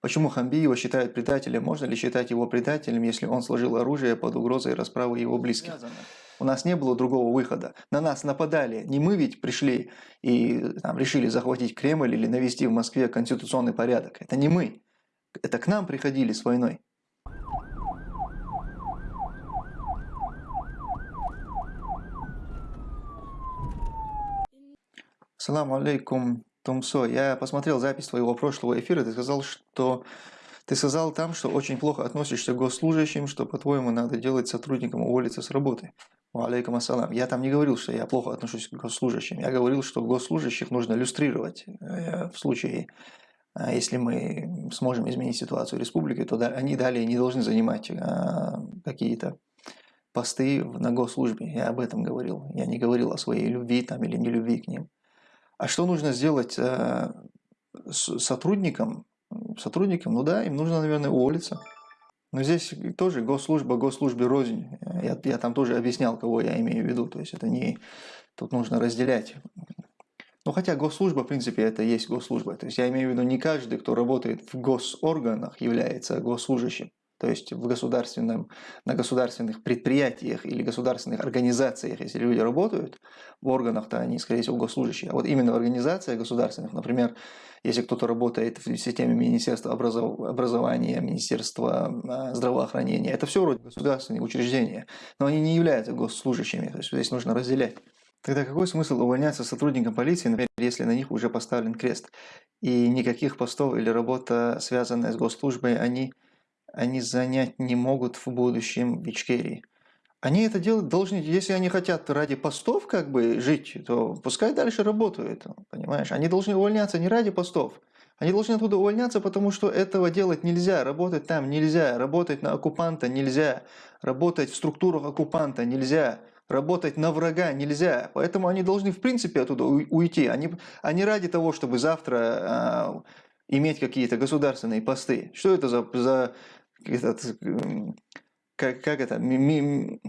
Почему Хамби его считают предателем? Можно ли считать его предателем, если он сложил оружие под угрозой расправы его близких? У нас не было другого выхода. На нас нападали. Не мы ведь пришли и там, решили захватить Кремль или навести в Москве конституционный порядок. Это не мы. Это к нам приходили с войной. Салам алейкум, Тумсо. Я посмотрел запись твоего прошлого эфира. Ты сказал, что ты сказал там, что очень плохо относишься к госслужащим, что, по-твоему, надо делать сотрудникам уволиться с работы. Алейкум ассалам. Я там не говорил, что я плохо отношусь к госслужащим. Я говорил, что госслужащих нужно люстрировать э, в случае, э, если мы сможем изменить ситуацию в республике, то они далее не должны занимать э, какие-то посты на госслужбе. Я об этом говорил. Я не говорил о своей любви там или нелюбви к ним. А что нужно сделать э, с сотрудникам? Сотрудникам, ну да, им нужно, наверное, уволиться. Но здесь тоже госслужба, госслужбе рознь. Я, я там тоже объяснял, кого я имею в виду. То есть это не... Тут нужно разделять. Ну хотя госслужба, в принципе, это есть госслужба. То есть я имею в виду не каждый, кто работает в госорганах, является госслужащим то есть в государственном, на государственных предприятиях или государственных организациях, если люди работают в органах, то они, скорее всего, госслужащие. А вот именно в организациях государственных, например, если кто-то работает в системе Министерства образования, Министерства а, здравоохранения, это все вроде государственные учреждения, но они не являются госслужащими, то есть здесь нужно разделять. Тогда какой смысл увольняться сотрудникам полиции, например, если на них уже поставлен крест? И никаких постов или работа, связанная с госслужбой, они они занять не могут в будущем в Ичкерии. Они это делать должны, если они хотят ради постов как бы жить, то пускай дальше работают, понимаешь? Они должны увольняться не ради постов, они должны оттуда увольняться, потому что этого делать нельзя, работать там нельзя, работать на оккупанта нельзя, работать в структурах оккупанта нельзя, работать на врага нельзя. Поэтому они должны в принципе оттуда уйти. Они, они ради того, чтобы завтра а, иметь какие-то государственные посты. Что это за, за этот, как, как это, ми,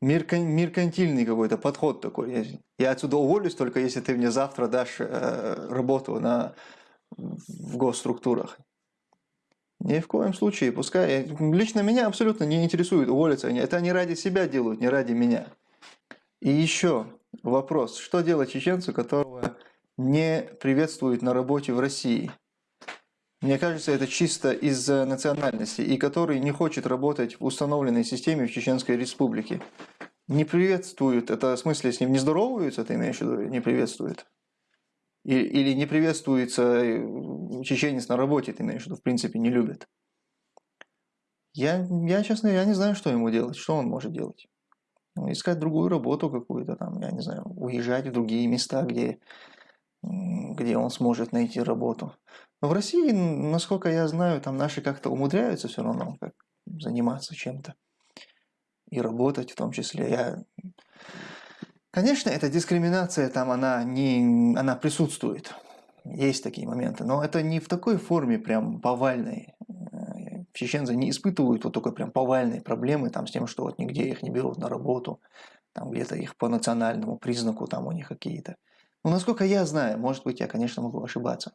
меркантильный какой-то подход такой. Я отсюда уволюсь только если ты мне завтра дашь э, работу на, в госструктурах. Ни в коем случае, пускай. Лично меня абсолютно не интересует уволиться. Это они ради себя делают, не ради меня. И еще вопрос. Что делать чеченцу, которого не приветствуют на работе в России? Мне кажется, это чисто из-за национальности, и который не хочет работать в установленной системе в Чеченской Республике. Не приветствуют, это в смысле с ним не здороваются, ты имеешь в виду, не приветствуют? Или не приветствуется э, чеченец на работе, ты имеешь в виду, в принципе, не любят. Я, я, честно, я не знаю, что ему делать, что он может делать. Ну, искать другую работу какую-то там, я не знаю, уезжать в другие места, где, где он сможет найти работу. Но в России, насколько я знаю, там наши как-то умудряются все равно как заниматься чем-то. И работать в том числе. Я... Конечно, эта дискриминация там, она, не... она присутствует. Есть такие моменты. Но это не в такой форме прям повальной. Чеченцы не испытывают вот такой прям повальной проблемы там, с тем, что вот нигде их не берут на работу. Там где-то их по национальному признаку там у них какие-то. Ну, насколько я знаю, может быть, я, конечно, могу ошибаться.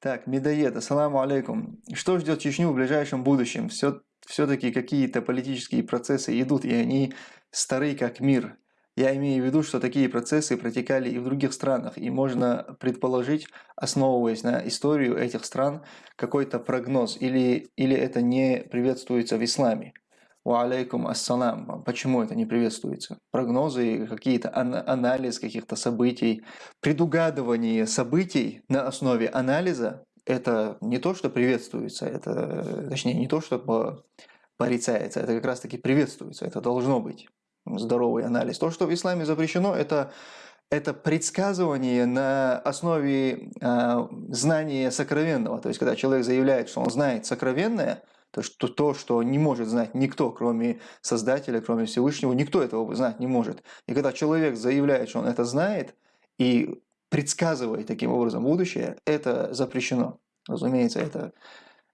Так, Медоед, ассаламу алейкум. Что ждет Чечню в ближайшем будущем? Все, все-таки какие-то политические процессы идут, и они стары как мир. Я имею в виду, что такие процессы протекали и в других странах, и можно предположить, основываясь на историю этих стран, какой-то прогноз, или, или это не приветствуется в исламе. Алейкум ассалам. Почему это не приветствуется? Прогнозы, какие-то анализ каких-то событий, предугадывание событий на основе анализа – это не то, что приветствуется, это, точнее, не то, что порицается, это как раз-таки приветствуется, это должно быть здоровый анализ. То, что в исламе запрещено, это это предсказывание на основе э, знания сокровенного. То есть, когда человек заявляет, что он знает сокровенное – то, что, то, что не может знать никто, кроме Создателя, кроме Всевышнего, никто этого знать не может. И когда человек заявляет, что он это знает, и предсказывает таким образом будущее, это запрещено. Разумеется, это,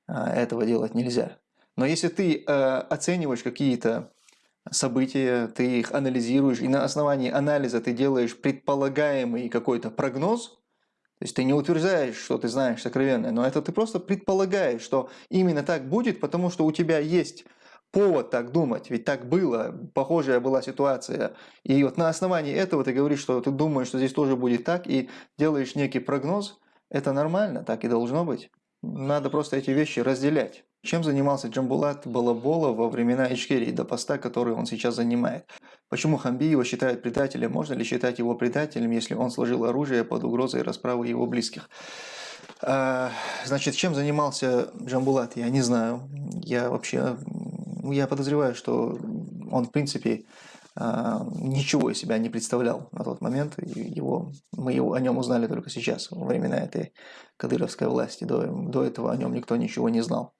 а, этого делать нельзя. Но если ты э, оцениваешь какие-то события, ты их анализируешь, и на основании анализа ты делаешь предполагаемый какой-то прогноз, то есть ты не утверждаешь, что ты знаешь сокровенное, но это ты просто предполагаешь, что именно так будет, потому что у тебя есть повод так думать, ведь так было, похожая была ситуация. И вот на основании этого ты говоришь, что ты думаешь, что здесь тоже будет так, и делаешь некий прогноз, это нормально, так и должно быть. Надо просто эти вещи разделять. Чем занимался Джамбулат Балабола во времена Ичкерии до поста, который он сейчас занимает? Почему Хамби его считают предателем? Можно ли считать его предателем, если он сложил оружие под угрозой расправы его близких? А, значит, чем занимался Джамбулат, я не знаю. Я вообще, я подозреваю, что он, в принципе, ничего из себя не представлял на тот момент. Его, мы его, о нем узнали только сейчас, во времена этой кадыровской власти. До, до этого о нем никто ничего не знал.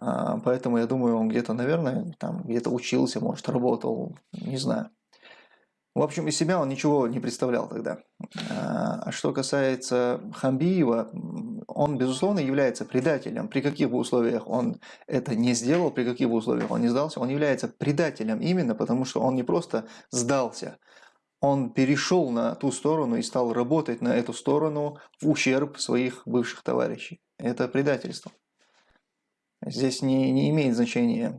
А, поэтому я думаю, он где-то, наверное, там где-то учился, может, работал, не знаю. В общем, из себя он ничего не представлял тогда. А, а что касается Хамбиева, он, безусловно, является предателем. При каких бы условиях он это не сделал, при каких бы условиях он не сдался, он является предателем именно потому, что он не просто сдался, он перешел на ту сторону и стал работать на эту сторону в ущерб своих бывших товарищей. Это предательство. Здесь не, не имеет значения,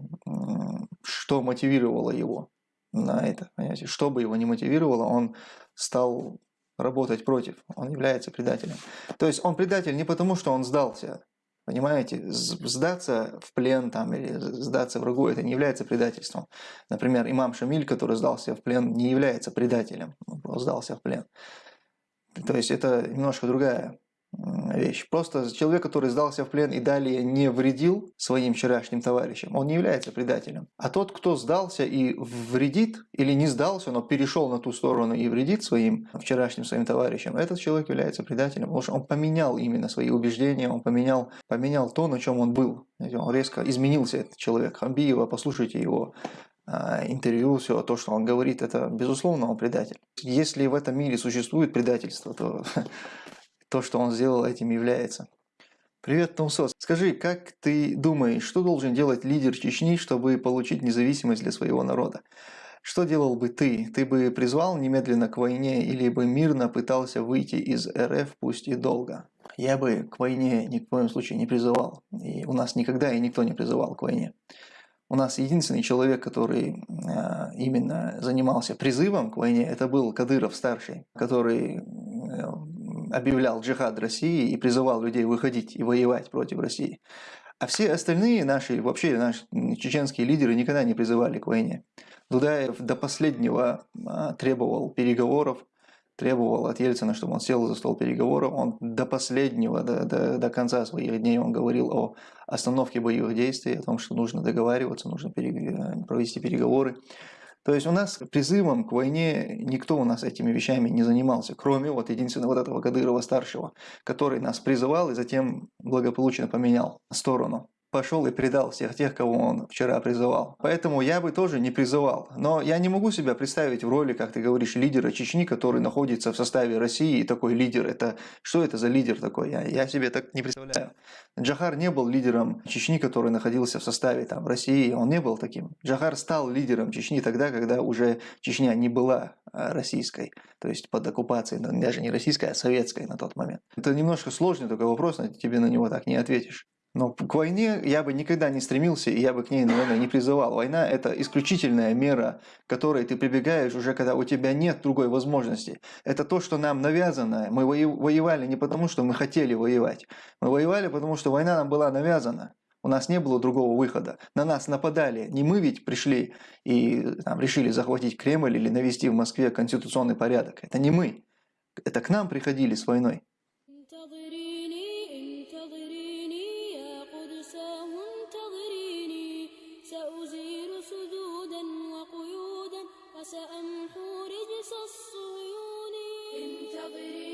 что мотивировало его на это. Понимаете? Что бы его не мотивировало, он стал работать против. Он является предателем. То есть он предатель не потому, что он сдался. Понимаете, сдаться в плен там, или сдаться врагу, это не является предательством. Например, имам Шамиль, который сдался в плен, не является предателем, он сдался в плен. То есть это немножко другая вещь. Просто человек, который сдался в плен и далее не вредил своим вчерашним товарищам, он не является предателем. А тот, кто сдался и вредит, или не сдался, но перешел на ту сторону и вредит своим вчерашним своим товарищам, этот человек является предателем, потому что он поменял именно свои убеждения, он поменял, поменял то, на чем он был. Он резко изменился, этот человек. Хамбиева, послушайте его а, интервью, все то, что он говорит, это безусловно он предатель. Если в этом мире существует предательство, то то, что он сделал, этим является. Привет, Тумсос. Скажи, как ты думаешь, что должен делать лидер Чечни, чтобы получить независимость для своего народа? Что делал бы ты? Ты бы призвал немедленно к войне или бы мирно пытался выйти из РФ, пусть и долго? Я бы к войне ни в коем случае не призывал. И у нас никогда и никто не призывал к войне. У нас единственный человек, который э, именно занимался призывом к войне, это был Кадыров старший, который объявлял джихад России и призывал людей выходить и воевать против России. А все остальные наши, вообще наши чеченские лидеры никогда не призывали к войне. Дудаев до последнего а, требовал переговоров, требовал от Ельцина, чтобы он сел за стол переговоров. Он до последнего, до, до, до конца своих дней он говорил о остановке боевых действий, о том, что нужно договариваться, нужно пере, провести переговоры. То есть у нас призывом к войне никто у нас этими вещами не занимался, кроме вот единственного вот этого Кадырова-старшего, который нас призывал и затем благополучно поменял сторону пошел и предал всех тех, кого он вчера призывал. Поэтому я бы тоже не призывал. Но я не могу себя представить в роли, как ты говоришь, лидера Чечни, который находится в составе России, и такой лидер. Это Что это за лидер такой? Я, я себе так не представляю. Джахар не был лидером Чечни, который находился в составе там, России. Он не был таким. Джахар стал лидером Чечни тогда, когда уже Чечня не была а, российской. То есть под оккупацией, даже не российской, а советской на тот момент. Это немножко сложный такой вопрос, тебе на него так не ответишь. Но к войне я бы никогда не стремился, и я бы к ней, наверное, не призывал. Война – это исключительная мера, к которой ты прибегаешь уже, когда у тебя нет другой возможности. Это то, что нам навязано. Мы воевали не потому, что мы хотели воевать. Мы воевали, потому что война нам была навязана. У нас не было другого выхода. На нас нападали. Не мы ведь пришли и там, решили захватить Кремль или навести в Москве конституционный порядок. Это не мы. Это к нам приходили с войной. سأمحو رجس الصيون انتظري